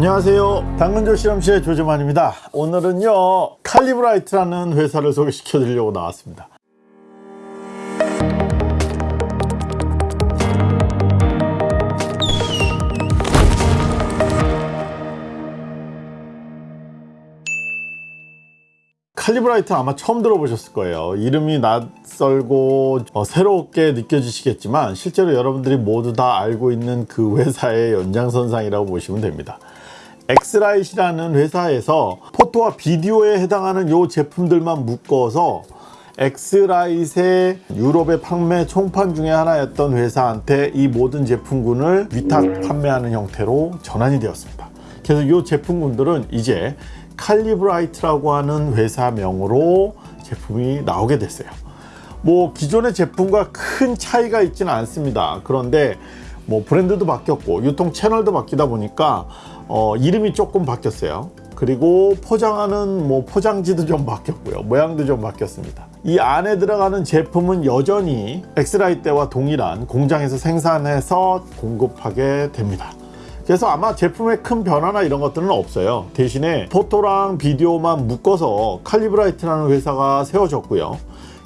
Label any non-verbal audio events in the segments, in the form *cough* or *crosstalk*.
안녕하세요. 당근조 실험실의 조재만입니다. 오늘은요 칼리브라이트라는 회사를 소개시켜 드리려고 나왔습니다. 칼리브라이트 아마 처음 들어보셨을 거예요. 이름이 낯설고 어, 새롭게 느껴지시겠지만 실제로 여러분들이 모두 다 알고 있는 그 회사의 연장선상이라고 보시면 됩니다 X-Rite라는 회사에서 photo와 비디오에 해당하는 요 제품들만 묶어서 X-Rite의 유럽의 판매 총판 중에 하나였던 회사한테 이 모든 제품군을 위탁 판매하는 형태로 전환이 되었습니다. 그래서 이 제품군들은 이제 칼리브라이트라고 하는 회사명으로 제품이 나오게 됐어요. 뭐 기존의 제품과 큰 차이가 있지는 않습니다. 그런데 뭐 브랜드도 바뀌었고 유통 채널도 바뀌다 보니까 어, 이름이 조금 바뀌었어요. 그리고 포장하는 뭐 포장지도 좀 바뀌었고요. 모양도 좀 바뀌었습니다. 이 안에 들어가는 제품은 여전히 엑스라이 때와 동일한 공장에서 생산해서 공급하게 됩니다. 그래서 아마 제품의 큰 변화나 이런 것들은 없어요. 대신에 photo랑 비디오만 묶어서 칼리브라이트라는 회사가 세워졌고요.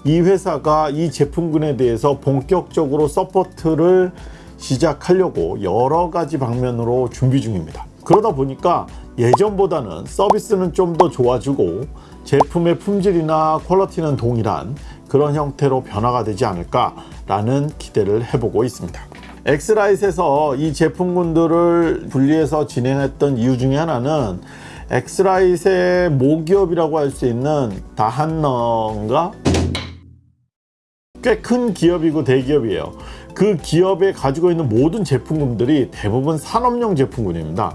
이 회사가 이 제품군에 대해서 본격적으로 support를 시작하려고 여러 가지 방면으로 준비 중입니다 그러다 보니까 예전보다는 서비스는 좀 더 좋아지고 제품의 품질이나 quality는 동일한 그런 형태로 변화가 되지 않을까 라는 기대를 해보고 있습니다 X-Rite에서 이 제품군들을 분리해서 진행했던 이유 중에 하나는 X-Rite의 모기업이라고 할 수 있는 Danaher인가? 꽤 큰 기업이고 대기업이에요 그 기업에 가지고 있는 모든 제품군들이 대부분 산업용 제품군입니다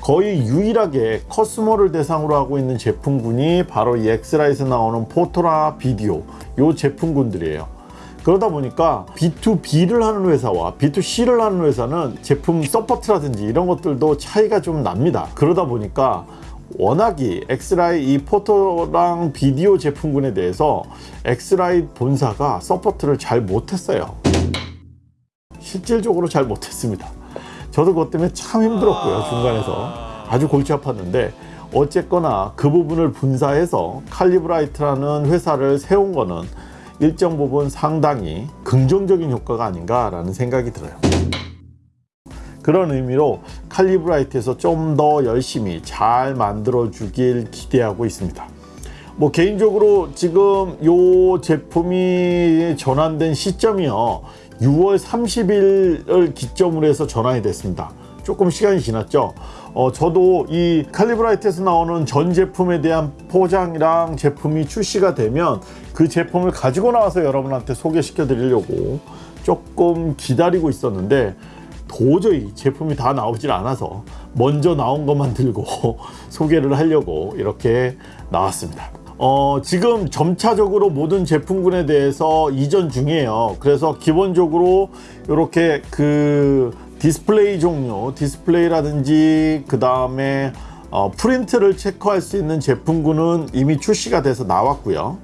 거의 유일하게 customer를 대상으로 하고 있는 제품군이 바로 이 X-Rite에 나오는 photo랑 비디오 요 제품군들이에요. 그러다 보니까 B2B를 하는 회사와 B2C를 하는 회사는 제품 support라든지 이런 것들도 차이가 좀 납니다. 그러다 보니까 워낙이 X-Rite 이 photo랑 비디오 제품군에 대해서 X-Rite 본사가 support를 잘 못했어요. 실질적으로 잘 못했습니다 저도 그것 때문에 참 힘들었고요 중간에서. 아주 골치 아팠는데 어쨌거나 그 부분을 분사해서 칼리브라이트라는 회사를 세운 거는 일정 부분 상당히 긍정적인 효과가 아닌가 라는 생각이 들어요. 그런 의미로 칼리브라이트에서 좀 더 열심히 잘 만들어 주길 기대하고 있습니다. 뭐 개인적으로 지금 요 제품이 전환된 시점이요 6월 30일을 기점으로 해서 전환이 됐습니다. 조금 시간이 지났죠? 어, 저도 이 칼리브라이트에서 나오는 전 제품에 대한 포장이랑 제품이 출시가 되면 그 제품을 가지고 나와서 여러분한테 소개시켜 드리려고 조금 기다리고 있었는데 도저히 제품이 다 나오질 않아서 먼저 나온 것만 들고 *laughs* 소개를 하려고 이렇게 나왔습니다 어, 지금 점차적으로 모든 제품군에 대해서 이전 중이에요. 그래서 기본적으로 이렇게 그 디스플레이 종류 디스플레이라든지 그 다음에 어, 프린트를 체크할 수 있는 제품군은 이미 출시가 돼서 나왔고요.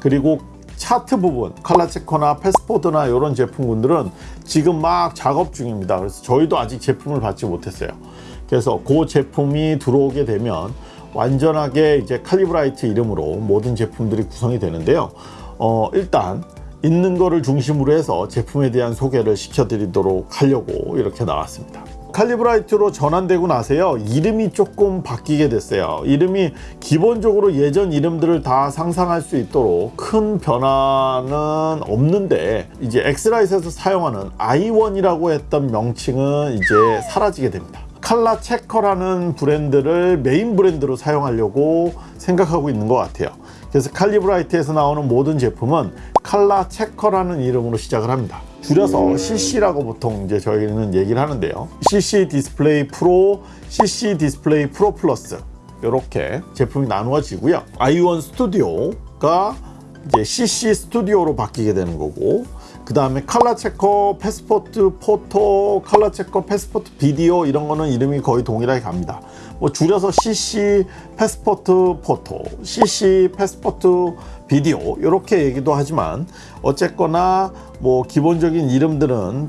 그리고 차트 부분 칼라 체커나 패스포드나 이런 제품군들은 지금 막 작업 중입니다. 그래서 저희도 아직 제품을 받지 못했어요. 그래서 그 제품이 들어오게 되면 완전하게 이제 칼리브라이트 이름으로 모든 제품들이 구성이 되는데요. 어, 일단 있는 거를 중심으로 해서 제품에 대한 소개를 시켜드리도록 하려고 이렇게 나왔습니다. 칼리브라이트로 전환되고 나서요. 이름이 조금 바뀌게 됐어요. 이름이 기본적으로 예전 이름들을 다 상상할 수 있도록 큰 변화는 없는데 이제 X-Rite에서 사용하는 i1이라고 했던 명칭은 이제 사라지게 됩니다 칼라 체커라는 브랜드를 메인 브랜드로 사용하려고 생각하고 있는 것 같아요. 그래서 칼리브라이트에서 나오는 모든 제품은 칼라 체커라는 이름으로 시작을 합니다. 줄여서 CC라고 보통 이제 저희는 얘기를 하는데요. CC 디스플레이 프로, CC 디스플레이 프로 플러스. 이렇게 제품이 나누어지고요. i1 스튜디오가 이제 CC 스튜디오로 바뀌게 되는 거고 그 다음에 ColorChecker Passport Photo, ColorChecker Passport 비디오 이런 거는 이름이 거의 동일하게 갑니다. 뭐 줄여서 CC Passport Photo, CC Passport 비디오 이렇게 얘기도 하지만 어쨌거나 뭐 기본적인 이름들은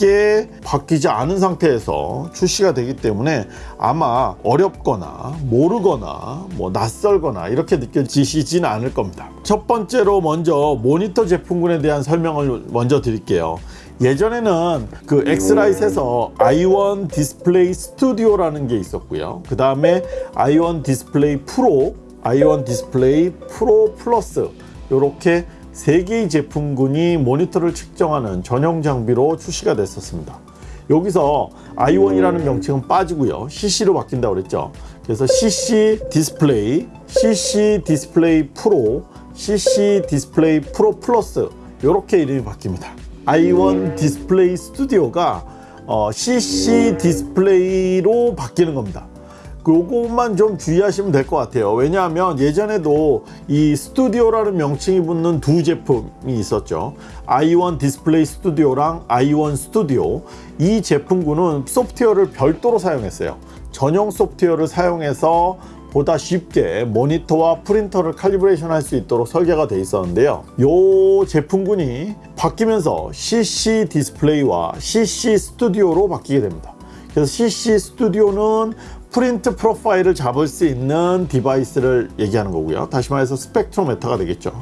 크게 바뀌지 않은 상태에서 출시가 되기 때문에 아마 어렵거나 모르거나 뭐 낯설거나 이렇게 느껴지시지는 않을 겁니다. 첫 번째로 먼저 모니터 제품군에 대한 설명을 먼저 드릴게요. 예전에는 그 X-Rite에서 i1 디스플레이 스튜디오라는 게 있었고요. 그 다음에 i1 디스플레이 프로, i1 디스플레이 프로 플러스 이렇게 세 개의 제품군이 모니터를 측정하는 전용 장비로 출시가 됐었습니다. 여기서 i1이라는 명칭은 빠지고요. CC로 바뀐다고 그랬죠. 그래서 CC 디스플레이, CC 디스플레이 프로, CC 디스플레이 프로 플러스 이렇게 이름이 바뀝니다. i1 디스플레이 스튜디오가 어, CC 디스플레이로 바뀌는 겁니다. 요것만 좀 주의하시면 될 것 같아요. 왜냐하면 예전에도 이 스튜디오라는 명칭이 붙는 두 제품이 있었죠. i1 디스플레이 스튜디오랑 i1 스튜디오. 이 제품군은 소프트웨어를 별도로 사용했어요. 전용 소프트웨어를 사용해서 보다 쉽게 모니터와 프린터를 calibration 할 수 있도록 설계가 돼 있었는데요. 이 제품군이 바뀌면서 CC 디스플레이와 CC 스튜디오로 바뀌게 됩니다. 그래서 CC 스튜디오는 프린트 profile을 잡을 수 있는 device를 얘기하는 거고요. 다시 말해서 spectrometer가 되겠죠.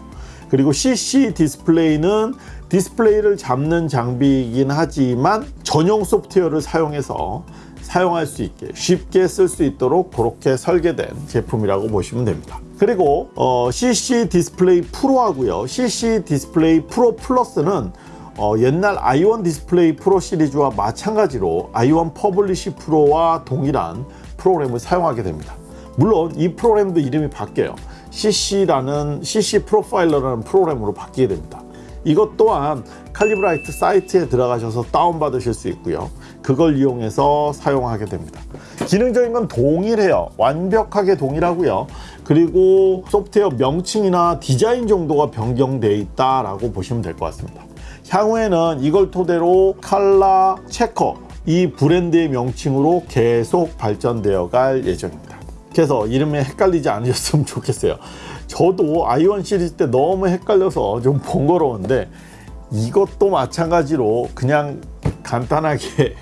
그리고 CC 디스플레이는 디스플레이를 잡는 장비이긴 하지만 전용 소프트웨어를 사용해서 사용할 수 있게 쉽게 쓸 수 있도록 그렇게 설계된 제품이라고 보시면 됩니다. 그리고 어, CC 디스플레이 프로 하고요. CC 디스플레이 프로 플러스는 어, 옛날 i1 디스플레이 프로 시리즈와 마찬가지로 i1 Publish 프로와 동일한 프로그램을 사용하게 됩니다. 물론 이 프로그램도 이름이 바뀌어요. CC라는 CC 프로파일러라는 프로그램으로 바뀌게 됩니다. 이것 또한 칼리브라이트 사이트에 들어가셔서 다운받으실 수 있고요. 그걸 이용해서 사용하게 됩니다. 기능적인 건 동일해요. 완벽하게 동일하고요. 그리고 소프트웨어 명칭이나 디자인 정도가 변경되어 있다라고 보시면 될 것 같습니다. 향후에는 이걸 토대로 칼라 체커 이 브랜드의 명칭으로 계속 발전되어 갈 예정입니다. 그래서 이름에 헷갈리지 않으셨으면 *laughs* 좋겠어요. 저도 i1 시리즈 때 너무 헷갈려서 좀 *laughs* 번거로운데 이것도 마찬가지로 그냥 간단하게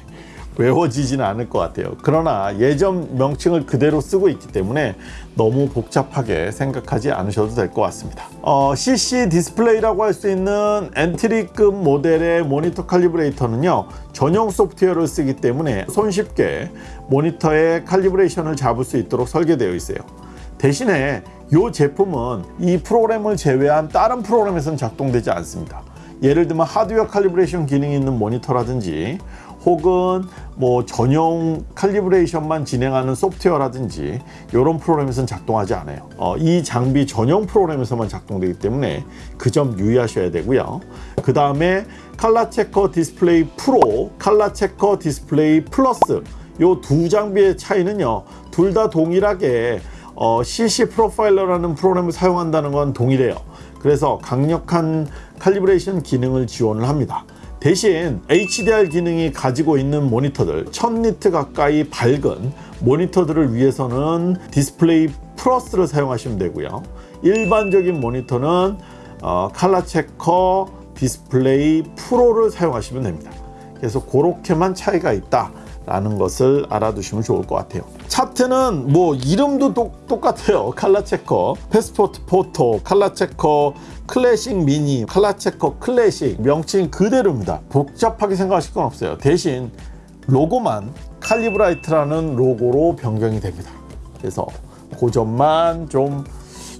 외워지지는 않을 것 같아요. 그러나 예전 명칭을 그대로 쓰고 있기 때문에 너무 복잡하게 생각하지 않으셔도 될 것 같습니다. 어, CC 디스플레이라고 할 수 있는 엔트리급 모델의 모니터 칼리브레이터는요 전용 소프트웨어를 쓰기 때문에 손쉽게 모니터의 칼리브레이션을 잡을 수 있도록 설계되어 있어요. 대신에 이 제품은 이 프로그램을 제외한 다른 프로그램에서는 작동되지 않습니다. 예를 들면 하드웨어 칼리브레이션 기능이 있는 모니터라든지 혹은 뭐 전용 칼리브레이션만 진행하는 소프트웨어라든지 이런 프로그램에서는 작동하지 않아요. 어, 이 장비 전용 프로그램에서만 작동되기 때문에 그 점 유의하셔야 되고요. 그 다음에 칼라 체커 디스플레이 프로, 칼라 체커 디스플레이 플러스 이 두 장비의 차이는요. 둘 다 동일하게 어, CC Profiler라는 프로그램을 사용한다는 건 동일해요. 그래서 강력한 calibration 기능을 지원을 합니다. 대신 HDR 기능이 가지고 있는 모니터들 1000nit 가까이 밝은 모니터들을 위해서는 디스플레이 플러스를 사용하시면 되고요. 일반적인 모니터는 어, 칼라 체커 디스플레이 프로를 사용하시면 됩니다. 그래서 그렇게만 차이가 있다 라는 것을 알아두시면 좋을 것 같아요. 차트는 뭐 이름도 똑, 똑같아요. ColorChecker Passport Photo ColorChecker Classic Mini ColorChecker Classic. 명칭 그대로입니다. 복잡하게 생각하실 건 없어요. 대신 로고만 칼리브라이트라는 로고로 변경이 됩니다. 그래서 그 점만 좀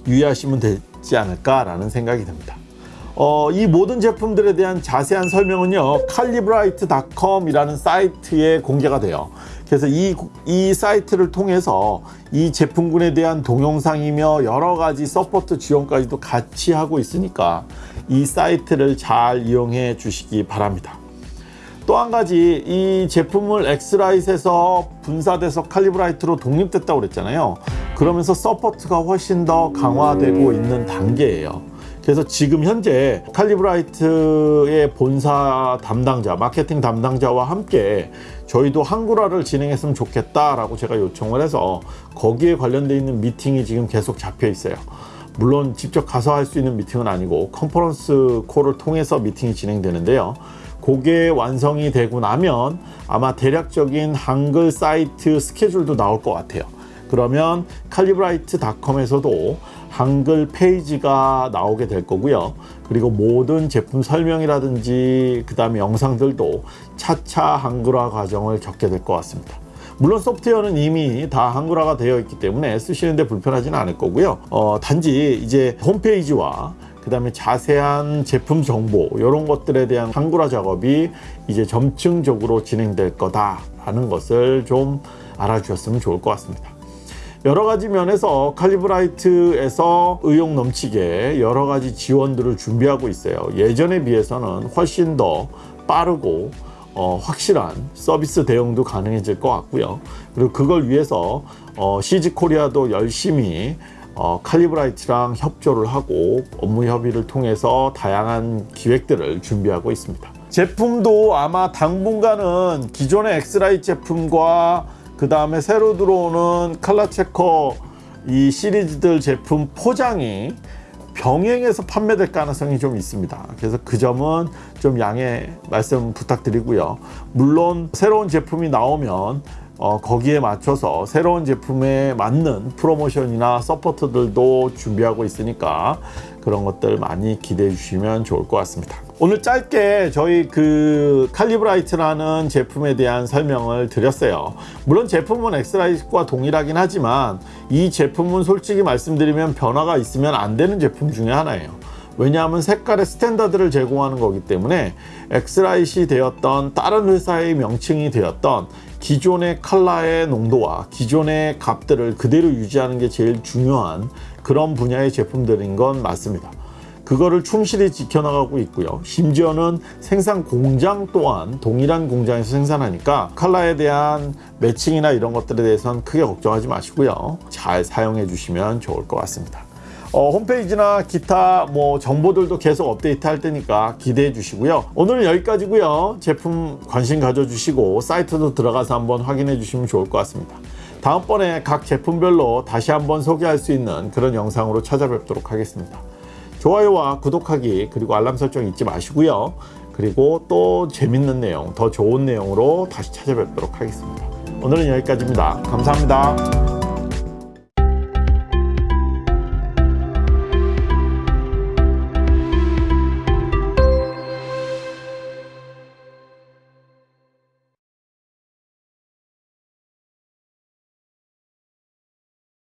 유의하시면 되지 않을까 라는 생각이 듭니다 어, 이 모든 제품들에 대한 자세한 설명은요 칼리브라이트.com 이라는 사이트에 공개가 돼요. 그래서 이, 이 사이트를 통해서 이 제품군에 대한 동영상이며 여러 가지 support 지원까지도 같이 하고 있으니까 이 사이트를 잘 이용해 주시기 바랍니다. 또 한 가지 이 제품을 X-Rite에서 분사돼서 칼리브라이트로 독립됐다고 그랬잖아요. 그러면서 support가 훨씬 더 강화되고 있는 단계예요 그래서 지금 현재 칼리브라이트의 본사 담당자, 마케팅 담당자와 함께 저희도 한글화를 진행했으면 좋겠다라고 제가 요청을 해서 거기에 관련되어 있는 미팅이 지금 계속 잡혀 있어요. 물론 직접 가서 할 수 있는 미팅은 아니고 conference call을 통해서 미팅이 진행되는데요. 그게 완성이 되고 나면 아마 대략적인 한글 사이트 스케줄도 나올 것 같아요. 그러면 칼리브라이트닷컴에서도 한글 페이지가 나오게 될 거고요. 그리고 모든 제품 설명이라든지 그 다음에 영상들도 차차 한글화 과정을 겪게 될 것 같습니다. 물론 소프트웨어는 이미 다 한글화가 되어 있기 때문에 쓰시는데 불편하지는 않을 거고요. 어, 단지 이제 홈페이지와 그 다음에 자세한 제품 정보 이런 것들에 대한 한글화 작업이 이제 점층적으로 진행될 거다라는 것을 좀 알아주셨으면 좋을 것 같습니다. 여러 가지 면에서 칼리브라이트에서 의욕 넘치게 여러 가지 지원들을 준비하고 있어요. 예전에 비해서는 훨씬 더 빠르고 어, 확실한 서비스 대응도 가능해질 것 같고요. 그리고 그걸 위해서 어, CG 코리아도 열심히 어, 칼리브라이트랑 협조를 하고 업무 협의를 통해서 다양한 기획들을 준비하고 있습니다. 제품도 아마 당분간은 기존의 X-Rite 제품과 그 다음에 새로 들어오는 ColorChecker 이 시리즈들 제품 포장이 병행해서 판매될 가능성이 좀 있습니다. 그래서 그 점은 좀 양해 말씀 부탁드리고요. 물론 새로운 제품이 나오면 어, 거기에 맞춰서 새로운 제품에 맞는 프로모션이나 support들도 준비하고 있으니까 그런 것들 많이 기대해 주시면 좋을 것 같습니다. 오늘 짧게 저희 그 칼리브라이트라는 제품에 대한 설명을 드렸어요. 물론 제품은 X-Rite과 동일하긴 하지만 이 제품은 솔직히 말씀드리면 변화가 있으면 안 되는 제품 중에 하나예요. 왜냐하면 색깔의 standard를 제공하는 거기 때문에 X-Rite이 되었던 다른 회사의 명칭이 되었던 기존의 컬러의 농도와 기존의 값들을 그대로 유지하는 게 제일 중요한 그런 분야의 제품들인 건 맞습니다. 그거를 충실히 지켜나가고 있고요. 심지어는 생산 공장 또한 동일한 공장에서 생산하니까 컬러에 대한 매칭이나 이런 것들에 대해서는 크게 걱정하지 마시고요. 잘 사용해 주시면 좋을 것 같습니다. 어, 홈페이지나 기타 뭐 정보들도 계속 업데이트 할 테니까 기대해 주시고요. 오늘은 여기까지고요. 제품 관심 가져주시고 사이트도 들어가서 한번 확인해 주시면 좋을 것 같습니다. 다음번에 각 제품별로 다시 한번 소개할 수 있는 그런 영상으로 찾아뵙도록 하겠습니다. 좋아요와 구독하기 그리고 알람 설정 잊지 마시고요. 그리고 또 재밌는 내용, 더 좋은 내용으로 다시 찾아뵙도록 하겠습니다. 오늘은 여기까지입니다. 감사합니다.